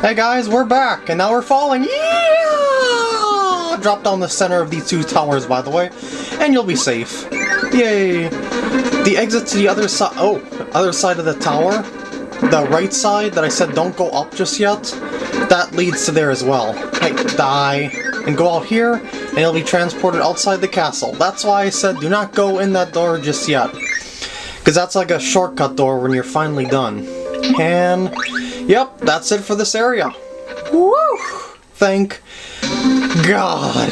Hey guys, we're back, and now we're falling. Yeah! Drop down the center of these two towers, by the way, and you'll be safe. Yay! The exit to the other side. Oh, other side of the tower. The right side that I said don't go up just yet. That leads to there as well. Hey, die. And go out here, and you'll be transported outside the castle. That's why I said do not go in that door just yet. Because that's like a shortcut door when you're finally done. And, yep, that's it for this area. Woo! Thank God.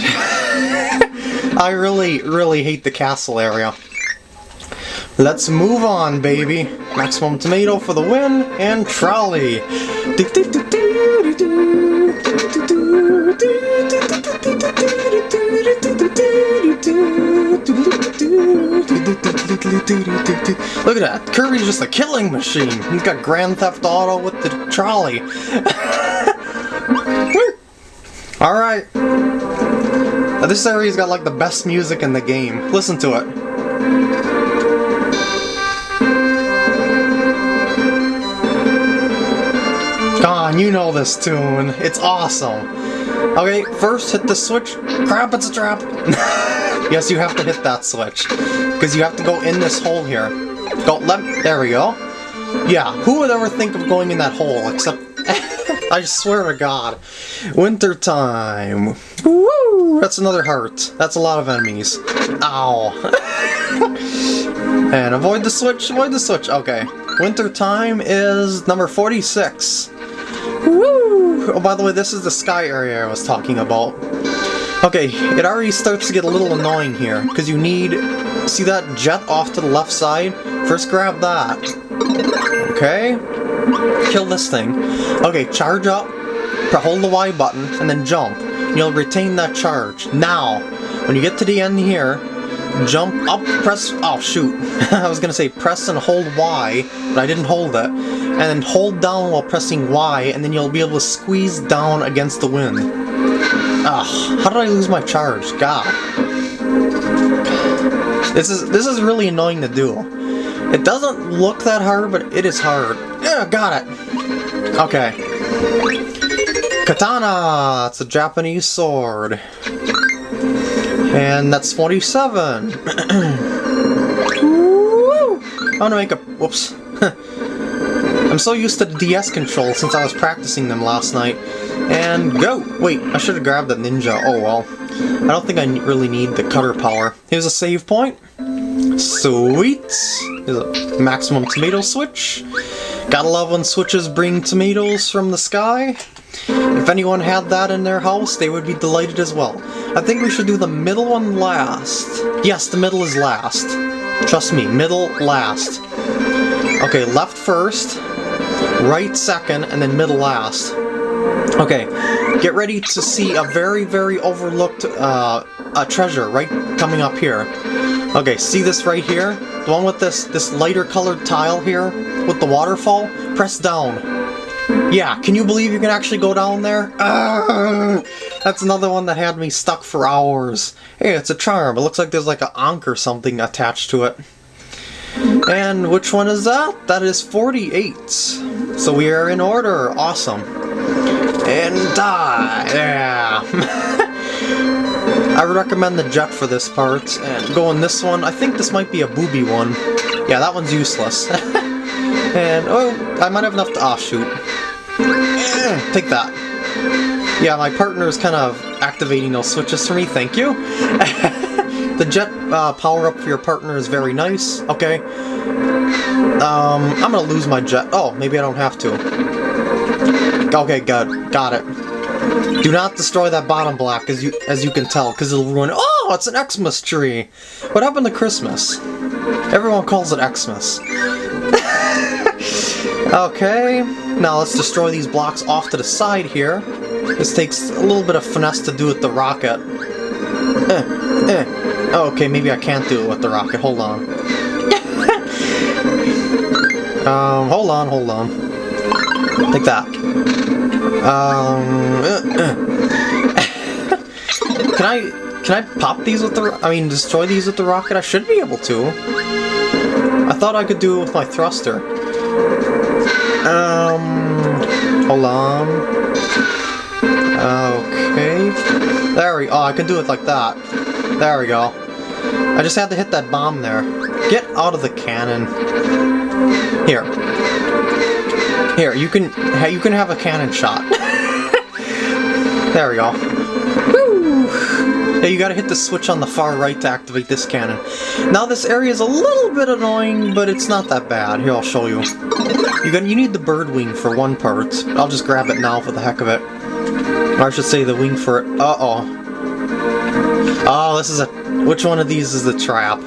I really, really hate the castle area. Let's move on, baby. Maximum tomato for the win, and trolley. Look at that. Kirby's just a killing machine. He's got Grand Theft Auto with the trolley. Alright. This area's got like the best music in the game. Listen to it. On, you know this tune. It's awesome. Okay, first hit the switch. Crap, it's a trap. yes, you have to hit that switch. Because you have to go in this hole here. Go left. There we go. Yeah, who would ever think of going in that hole except... I swear to God. Winter time. Woo! That's another heart. That's a lot of enemies. Ow. and avoid the switch, avoid the switch. Okay. Winter time is number 46. Woo! Oh, by the way, this is the sky area I was talking about. Okay, it already starts to get a little annoying here, because you need... See that jet off to the left side? First grab that. Okay. Kill this thing. Okay, charge up, hold the Y button, and then jump. You'll retain that charge. Now, when you get to the end here, jump up, press... Oh, shoot. I was gonna say press and hold Y, but I didn't hold it. And then hold down while pressing Y, and then you'll be able to squeeze down against the wind. Ugh, how did I lose my charge? God. This is this is really annoying to do. It doesn't look that hard, but it is hard. Yeah, got it. Okay. Katana! It's a Japanese sword. And that's 47. I want to make a... Whoops. I'm so used to the DS control since I was practicing them last night. And go! Wait, I should have grabbed the ninja. Oh well. I don't think I really need the cutter power. Here's a save point. Sweet! Here's a maximum tomato switch. Gotta love when switches bring tomatoes from the sky. If anyone had that in their house, they would be delighted as well. I think we should do the middle one last. Yes, the middle is last. Trust me, middle last. Okay, left first, right second, and then middle last. Okay, get ready to see a very, very overlooked uh, a treasure right coming up here. Okay, see this right here? The one with this, this lighter colored tile here with the waterfall? Press down. Yeah, can you believe you can actually go down there? Uh, that's another one that had me stuck for hours. Hey, it's a charm. It looks like there's like an ankh or something attached to it. And which one is that? That is 48. So we are in order. Awesome. And die. Yeah. I would recommend the jet for this part, and go on this one. I think this might be a booby one. Yeah, that one's useless. and, oh, I might have enough to... Ah, oh, shoot. Eh, take that. Yeah, my partner is kind of activating those switches for me, thank you. the jet uh, power-up for your partner is very nice. Okay. Um, I'm gonna lose my jet. Oh, maybe I don't have to. Okay, good. Got it. Do not destroy that bottom block, as you as you can tell, because it'll ruin... Oh, it's an Xmas tree! What happened to Christmas? Everyone calls it Xmas. okay, now let's destroy these blocks off to the side here. This takes a little bit of finesse to do with the rocket. Eh, eh. Oh, okay, maybe I can't do it with the rocket. Hold on. um, hold on, hold on. Like that. Um, uh, uh. can I can I pop these with the? I mean, destroy these with the rocket? I should be able to. I thought I could do it with my thruster. Um, Hold on. Okay. There we Oh, I can do it like that. There we go. I just had to hit that bomb there. Get out of the cannon. Here. Here, you can you can have a cannon shot. there we go. Woo! Yeah, you gotta hit the switch on the far right to activate this cannon. Now this area is a little bit annoying, but it's not that bad. Here, I'll show you. You got you need the bird wing for one part. I'll just grab it now for the heck of it. Or I should say the wing for it. Uh-oh. Oh, this is a... Which one of these is the trap?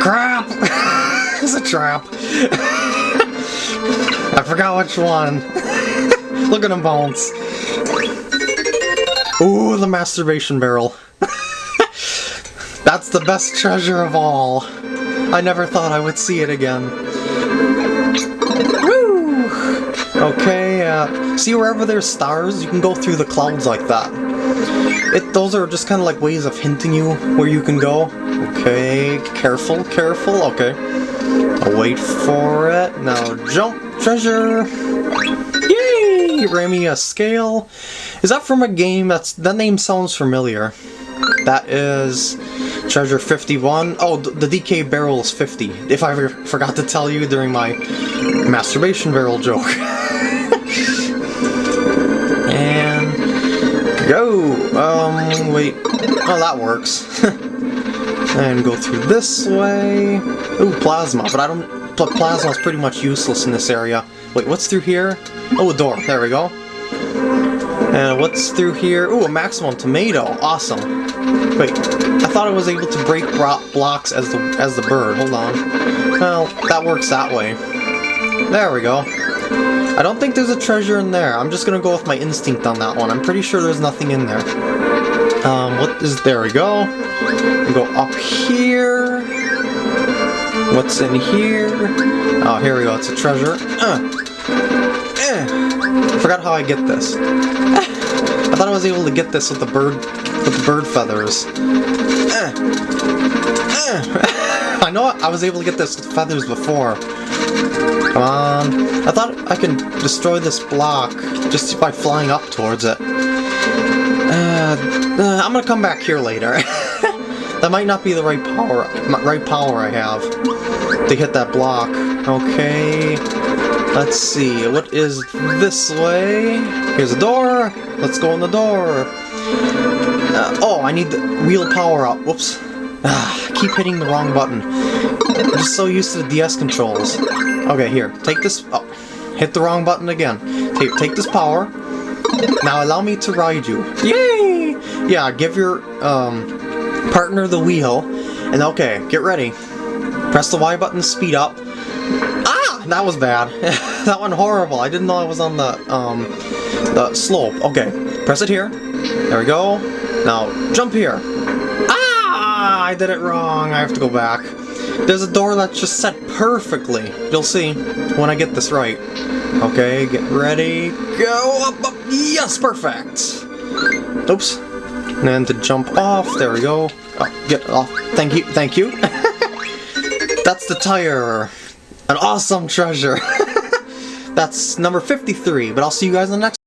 Crap! it's a trap. I forgot which one. Look at him bounce. Ooh, the masturbation barrel. That's the best treasure of all. I never thought I would see it again. Woo! Okay, uh, see wherever there's stars, you can go through the clouds like that. It, those are just kind of like ways of hinting you where you can go. Okay, careful, careful, okay. I'll wait for it. Now jump, treasure! Yay! Ran a scale. Is that from a game? That's That name sounds familiar. That is treasure 51. Oh, the DK barrel is 50. If I forgot to tell you during my masturbation barrel joke. go. Um, wait. Oh, that works. and go through this way. Ooh, plasma, but I don't... Plasma's pretty much useless in this area. Wait, what's through here? Oh, a door. There we go. And what's through here? Ooh, a maximum tomato. Awesome. Wait, I thought I was able to break blocks as the as the bird. Hold on. Well, that works that way. There we go. I don't think there's a treasure in there. I'm just gonna go with my instinct on that one. I'm pretty sure there's nothing in there. Um, what is... There we go. And go up here. What's in here? Oh, here we go. It's a treasure. Uh. I forgot how I get this. I thought I was able to get this with the bird with the bird feathers. Eh. I know I was able to get this with feathers before. Come on. I thought I can destroy this block just by flying up towards it. Uh, uh, I'm gonna come back here later. That might not be the right power, right power I have to hit that block. Okay, let's see, what is this way? Here's a door, let's go in the door. Uh, oh, I need the wheel power up, whoops. Ah, keep hitting the wrong button. I'm just so used to the DS controls. Okay, here, take this, oh, hit the wrong button again. Take, take this power. Now allow me to ride you. Yay! Yeah, give your, um, partner the wheel, and okay, get ready. Press the Y button to speed up. Ah! That was bad. that went horrible. I didn't know I was on the, um, the slope. Okay, press it here. There we go. Now, jump here. Ah! I did it wrong. I have to go back. There's a door that's just set perfectly. You'll see when I get this right. Okay, get ready. Go up, up. Yes, perfect. Oops. And then to jump off, there we go. Oh, get off. Thank you, thank you. That's the tire. An awesome treasure. That's number 53, but I'll see you guys in the next